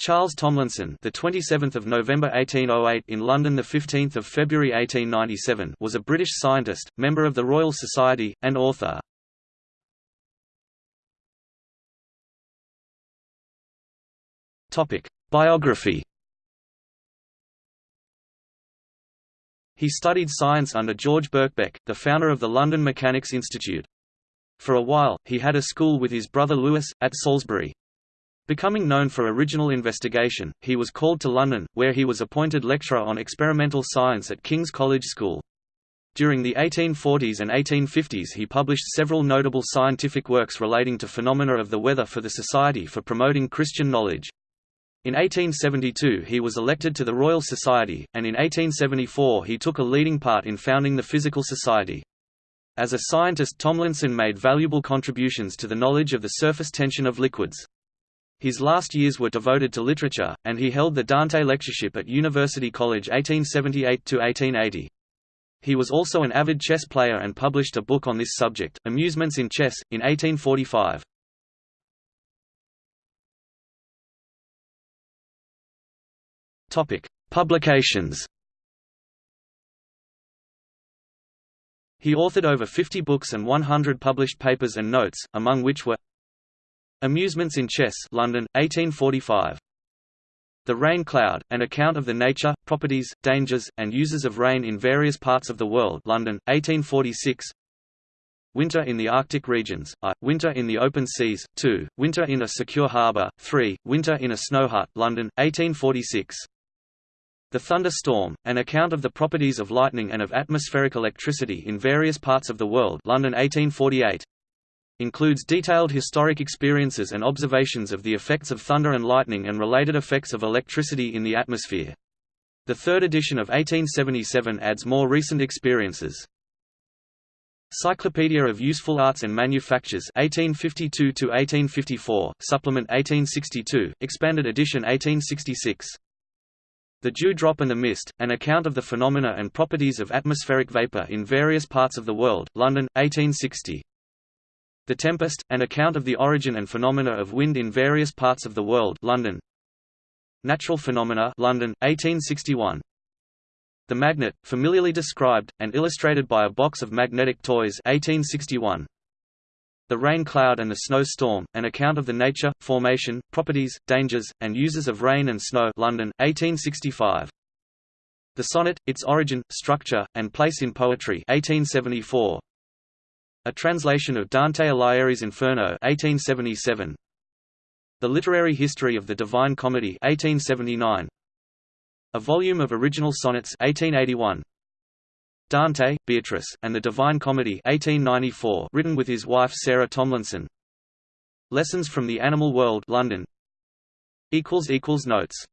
Charles Tomlinson, the 27th of November 1808 in London, the 15th of February 1897, was a British scientist, member of the Royal Society, and author. Topic: Biography. He studied science under George Birkbeck, the founder of the London Mechanics Institute. For a while, he had a school with his brother Lewis, at Salisbury. Becoming known for original investigation, he was called to London, where he was appointed lecturer on experimental science at King's College School. During the 1840s and 1850s he published several notable scientific works relating to phenomena of the weather for the Society for Promoting Christian Knowledge. In 1872 he was elected to the Royal Society, and in 1874 he took a leading part in founding the Physical Society. As a scientist Tomlinson made valuable contributions to the knowledge of the surface tension of liquids. His last years were devoted to literature, and he held the Dante Lectureship at University College 1878–1880. He was also an avid chess player and published a book on this subject, Amusements in Chess, in 1845. Publications He authored over 50 books and 100 published papers and notes, among which were Amusements in Chess London, 1845. The Rain Cloud, an account of the nature, properties, dangers, and uses of rain in various parts of the world London, 1846. Winter in the Arctic regions, I, Winter in the open seas, 2, Winter in a secure harbour, 3, Winter in a snow hut London, 1846. The Thunderstorm, an account of the properties of lightning and of atmospheric electricity in various parts of the world London, 1848 includes detailed historic experiences and observations of the effects of thunder and lightning and related effects of electricity in the atmosphere. The third edition of 1877 adds more recent experiences. Cyclopedia of Useful Arts and Manufactures 1852 to 1854 Supplement 1862, Expanded Edition 1866. The Dewdrop and the Mist, an account of the phenomena and properties of atmospheric vapor in various parts of the world London, 1860. The Tempest, an account of the origin and phenomena of wind in various parts of the world London. Natural Phenomena London, 1861. The Magnet, familiarly described, and illustrated by a box of magnetic toys 1861. The Rain Cloud and the Snow Storm, an account of the nature, formation, properties, dangers, and uses of rain and snow London, 1865. The Sonnet, its origin, structure, and place in poetry 1874. A translation of Dante Alighieri's Inferno 1877. The Literary History of the Divine Comedy 1879. A volume of original sonnets 1881. Dante, Beatrice, and the Divine Comedy 1894 written with his wife Sarah Tomlinson. Lessons from the Animal World London. Notes